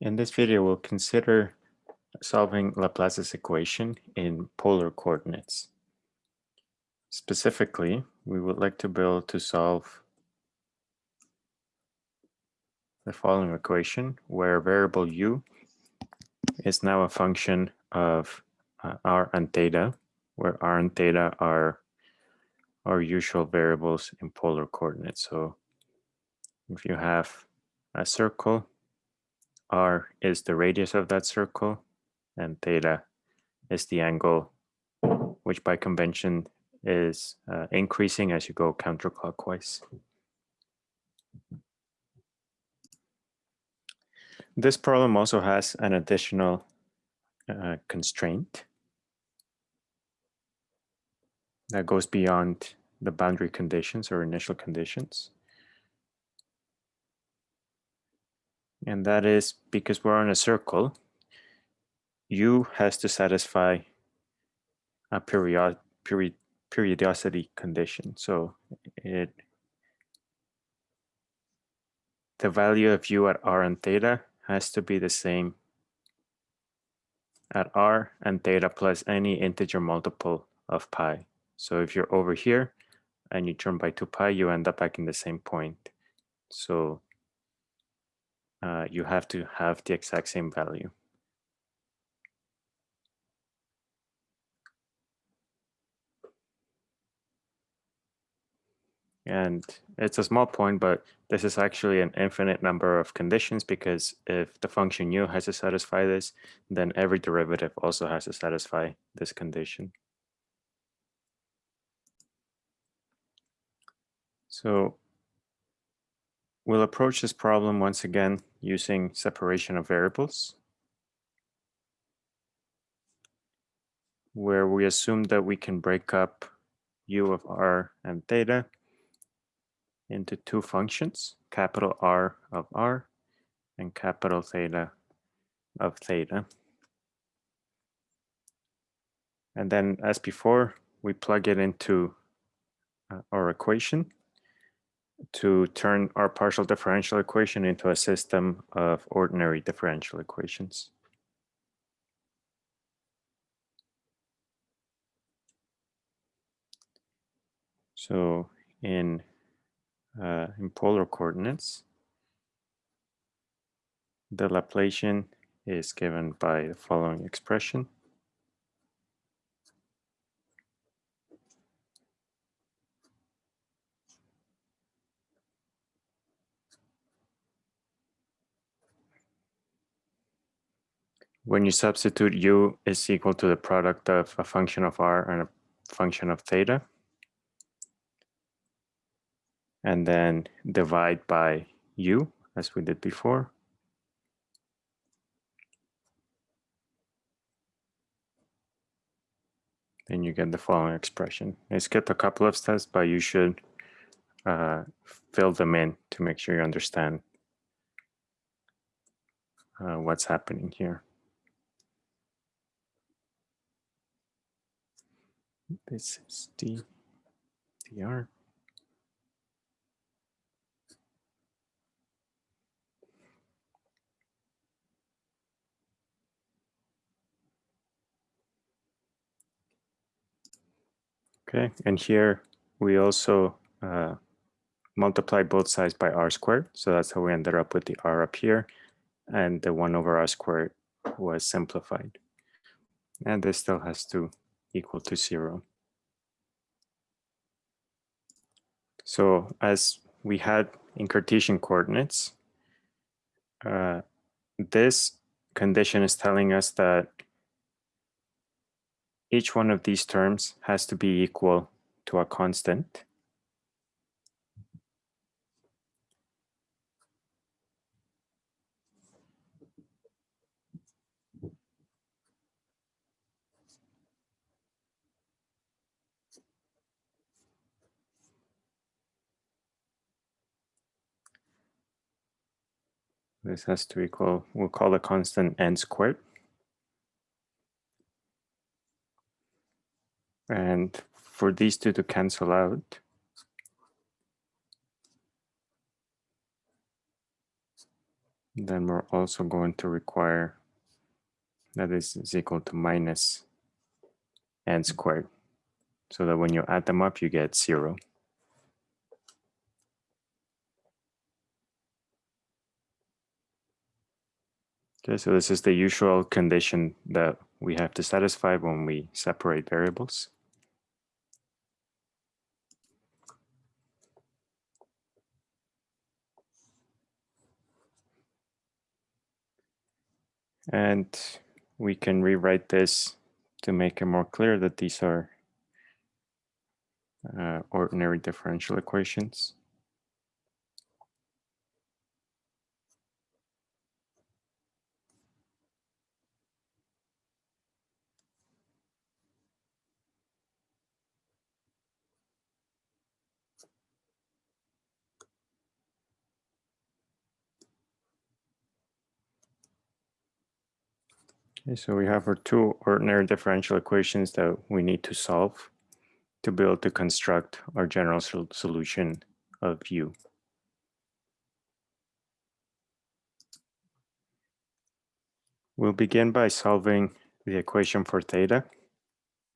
In this video, we'll consider solving Laplace's equation in polar coordinates. Specifically, we would like to be able to solve the following equation where variable u is now a function of uh, r and theta, where r and theta are our usual variables in polar coordinates. So if you have a circle r is the radius of that circle, and theta is the angle, which by convention is uh, increasing as you go counterclockwise. This problem also has an additional uh, constraint that goes beyond the boundary conditions or initial conditions. And that is because we're on a circle, U has to satisfy a period, period, periodicity condition. So it the value of U at R and theta has to be the same at R and theta plus any integer multiple of pi. So if you're over here and you turn by 2 pi, you end up back in the same point. So uh, you have to have the exact same value. And it's a small point, but this is actually an infinite number of conditions because if the function u has to satisfy this, then every derivative also has to satisfy this condition. So we'll approach this problem once again using separation of variables, where we assume that we can break up u of r and theta into two functions, capital R of R and capital theta of theta. And then as before, we plug it into uh, our equation to turn our partial differential equation into a system of ordinary differential equations. So in uh, in polar coordinates, the Laplacian is given by the following expression. When you substitute u is equal to the product of a function of r and a function of theta, and then divide by u as we did before. Then you get the following expression. I skipped a couple of steps, but you should uh, fill them in to make sure you understand uh, what's happening here. This is D, dr. Okay, and here we also uh, multiply both sides by r squared. So that's how we ended up with the r up here. And the 1 over r squared was simplified. And this still has to equal to 0. So as we had in Cartesian coordinates, uh, this condition is telling us that each one of these terms has to be equal to a constant. This has to equal, we'll call the constant n squared. And for these two to cancel out, Then we're also going to require that is, is equal to minus n squared. So that when you add them up, you get zero. Okay, so this is the usual condition that we have to satisfy when we separate variables. And we can rewrite this to make it more clear that these are uh, ordinary differential equations. Okay, so we have our two ordinary differential equations that we need to solve to be able to construct our general sol solution of u. We'll begin by solving the equation for theta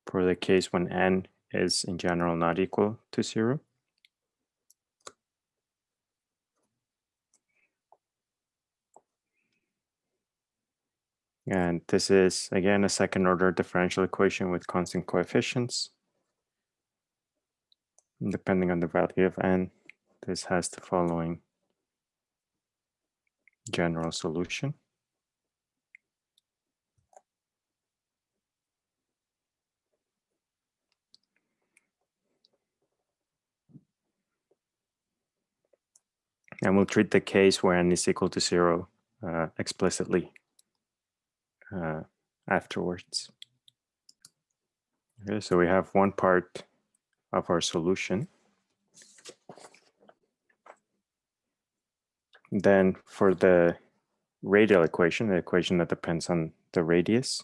for the case when n is in general not equal to zero. And this is, again, a second order differential equation with constant coefficients. Depending on the value of n, this has the following general solution. And we'll treat the case where n is equal to zero uh, explicitly uh, afterwards. Okay, so we have one part of our solution. Then for the radial equation, the equation that depends on the radius,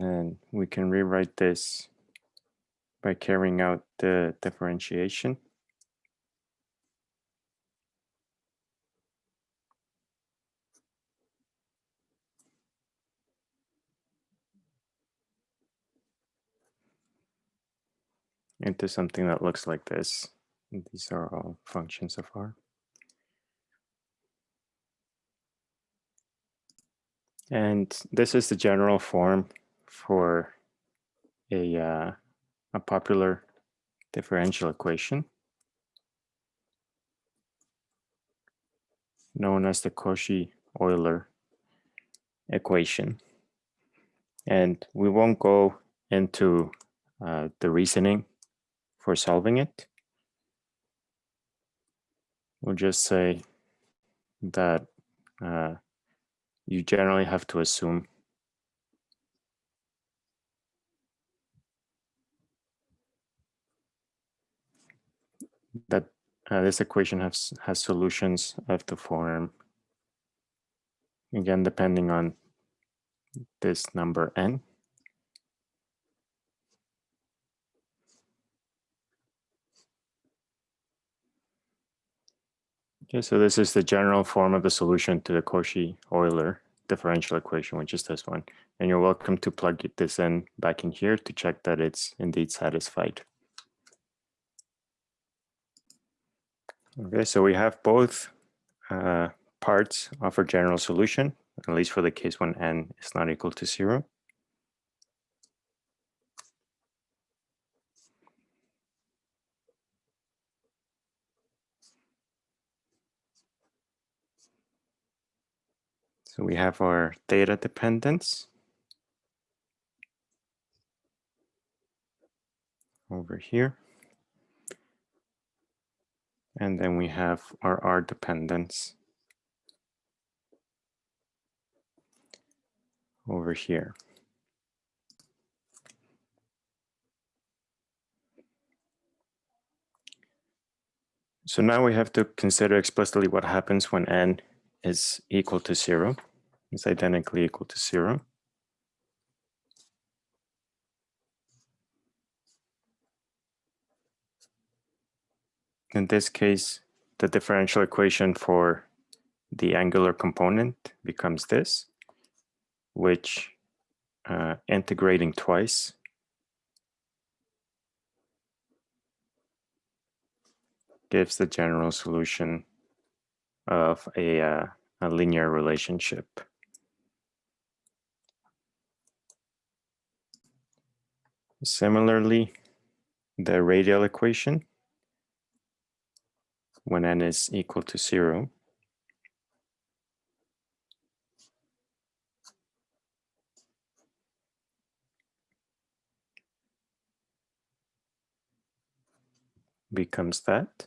then we can rewrite this by carrying out the differentiation. into something that looks like this. These are all functions of r. And this is the general form for a, uh, a popular differential equation known as the Cauchy-Euler equation. And we won't go into uh, the reasoning for solving it. We'll just say that uh, you generally have to assume that uh, this equation has has solutions of the form. Again depending on this number n. Okay so this is the general form of the solution to the Cauchy-Euler differential equation which is this one. And you're welcome to plug this in back in here to check that it's indeed satisfied Okay, so we have both uh, parts of our general solution, at least for the case when n is not equal to zero. So we have our theta dependence over here. And then we have our R dependence over here. So now we have to consider explicitly what happens when n is equal to zero, is identically equal to zero. In this case, the differential equation for the angular component becomes this, which uh, integrating twice gives the general solution of a, uh, a linear relationship. Similarly, the radial equation when n is equal to zero. becomes that,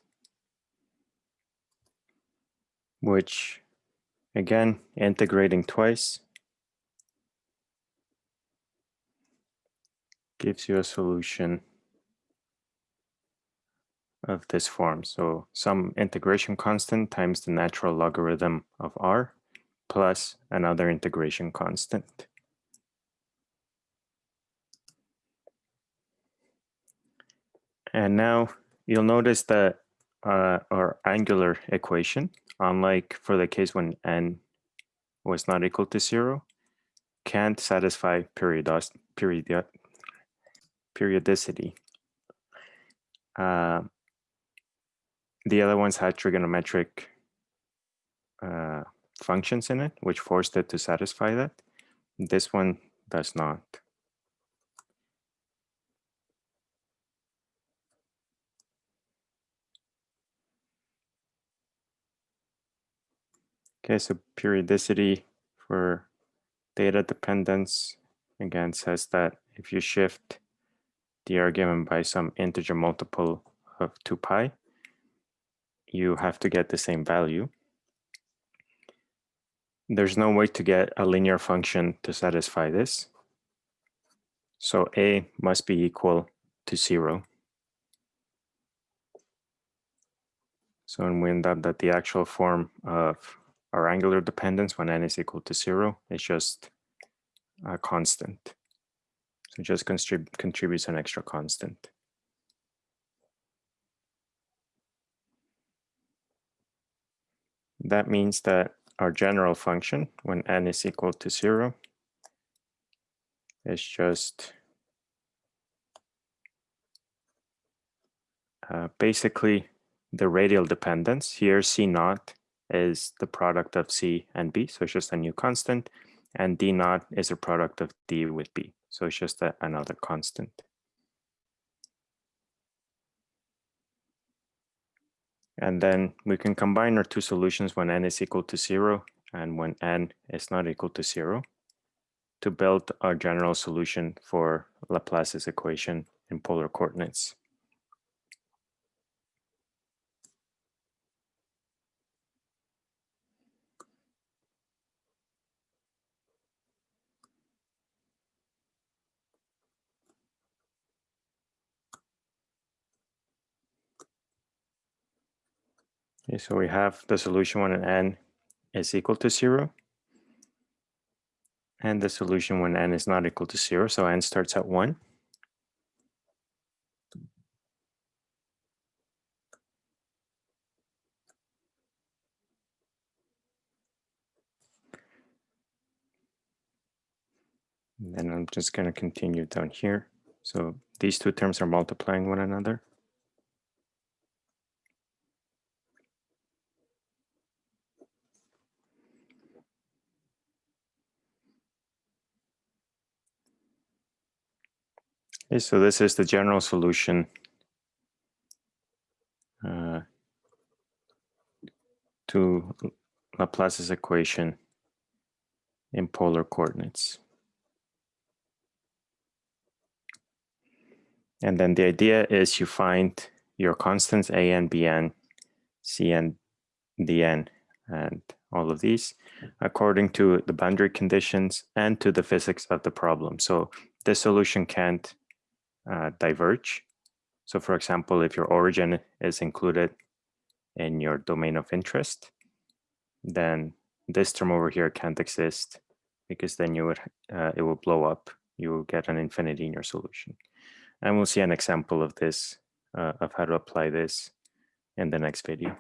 which again, integrating twice gives you a solution of this form. So some integration constant times the natural logarithm of r plus another integration constant. And now you'll notice that uh, our angular equation, unlike for the case when n was not equal to zero, can't satisfy period periodicity. Uh, the other ones had trigonometric uh, functions in it, which forced it to satisfy that. This one does not. Okay, so periodicity for theta dependence, again, says that if you shift the argument by some integer multiple of 2 pi, you have to get the same value. There's no way to get a linear function to satisfy this. So a must be equal to zero. So and we end up that the actual form of our angular dependence when n is equal to zero is just a constant. So just contrib contributes an extra constant. That means that our general function when n is equal to zero is just uh, basically the radial dependence. Here C naught is the product of C and B, so it's just a new constant, and D naught is a product of D with B, so it's just a, another constant. And then we can combine our two solutions when n is equal to zero and when n is not equal to zero to build our general solution for Laplace's equation in polar coordinates. So we have the solution when n is equal to zero and the solution when n is not equal to zero. So n starts at one. And then I'm just going to continue down here. So these two terms are multiplying one another. Okay, so this is the general solution uh, to Laplace's equation in polar coordinates. And then the idea is you find your constants a and b n, c and d n, and all of these according to the boundary conditions and to the physics of the problem. So this solution can't uh, diverge. So for example, if your origin is included in your domain of interest, then this term over here can't exist because then you would uh, it will blow up. You will get an infinity in your solution. And we'll see an example of this, uh, of how to apply this in the next video.